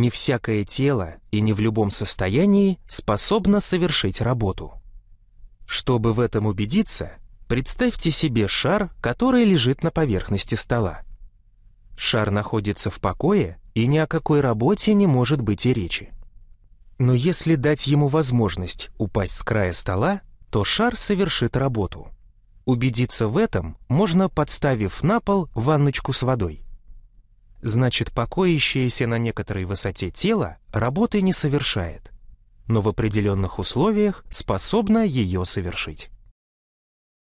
Не всякое тело и не в любом состоянии способно совершить работу. Чтобы в этом убедиться, представьте себе шар, который лежит на поверхности стола. Шар находится в покое, и ни о какой работе не может быть и речи. Но если дать ему возможность упасть с края стола, то шар совершит работу. Убедиться в этом можно, подставив на пол ванночку с водой. Значит, покоящееся на некоторой высоте тело работы не совершает, но в определенных условиях способно ее совершить.